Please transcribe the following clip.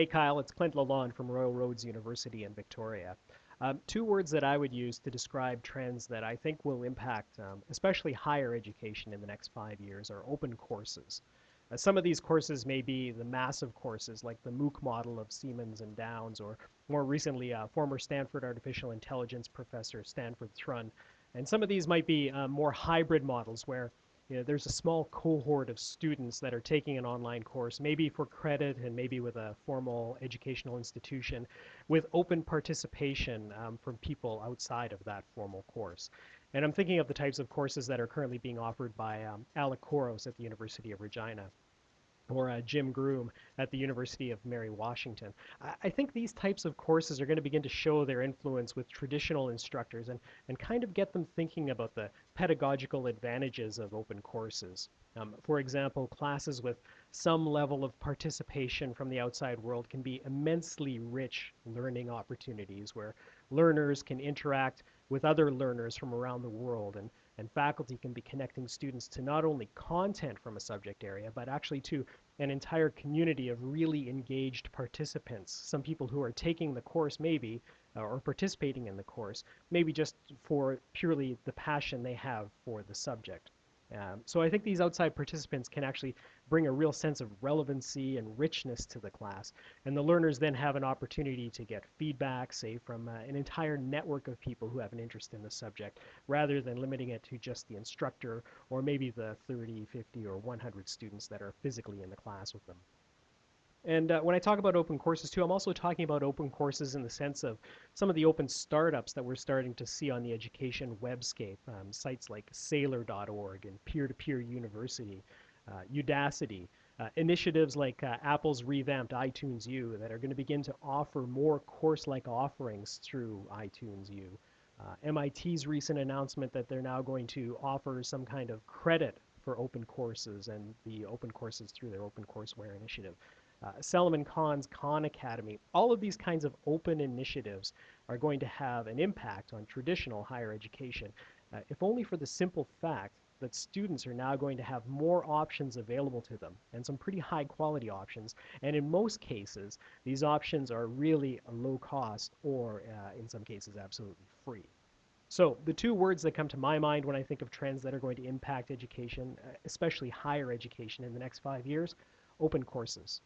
Hey Kyle, it's Clint Lalonde from Royal Roads University in Victoria. Um, two words that I would use to describe trends that I think will impact um, especially higher education in the next five years are open courses. Uh, some of these courses may be the massive courses like the MOOC model of Siemens and Downes, or more recently, uh, former Stanford artificial intelligence professor Stanford Thrun. And some of these might be uh, more hybrid models where you know, there's a small cohort of students that are taking an online course, maybe for credit and maybe with a formal educational institution, with open participation um, from people outside of that formal course. And I'm thinking of the types of courses that are currently being offered by um, Alec Couros at the University of Regina or uh, Jim Groom at the University of Mary Washington. I, I, think these types of courses are going to begin to show their influence with traditional instructors and, and kind of get them thinking about the pedagogical advantages of open courses. Um, for example, classes with some level of participation from the outside world can be immensely rich learning opportunities where learners can interact with other learners from around the world and and faculty can be connecting students to not only content from a subject area, but actually to an entire community of really engaged participants. Some people who are taking the course maybe, uh, or participating in the course, maybe just for purely the passion they have for the subject. Um, so I think these outside participants can actually bring a real sense of relevancy and richness to the class. And the learners then have an opportunity to get feedback, say, from uh, an entire network of people who have an interest in the subject, rather than limiting it to just the instructor or maybe the 30, 50, or 100 students that are physically in the class with them. And uh, when I talk about open courses too, I'm also talking about open courses in the sense of some of the open startups that we're starting to see on the education webscape, um, sites like Saylor.org and Peer-to-Peer University, uh, Udacity, uh, initiatives like uh, Apple's revamped iTunes U that are going to begin to offer more course-like offerings through iTunes U. Uh, MIT's recent announcement that they're now going to offer some kind of credit for open courses and the open courses through their Open Courseware initiative uh, Salman Khan's Khan Academy, all of these kinds of open initiatives are going to have an impact on traditional higher education, uh, if only for the simple fact that students are now going to have more options available to them and some pretty high quality options. And in most cases, these options are really low cost or uh, in some cases absolutely free. So the two words that come to my mind when I think of trends that are going to impact education, uh, especially higher education in the next five years, open courses.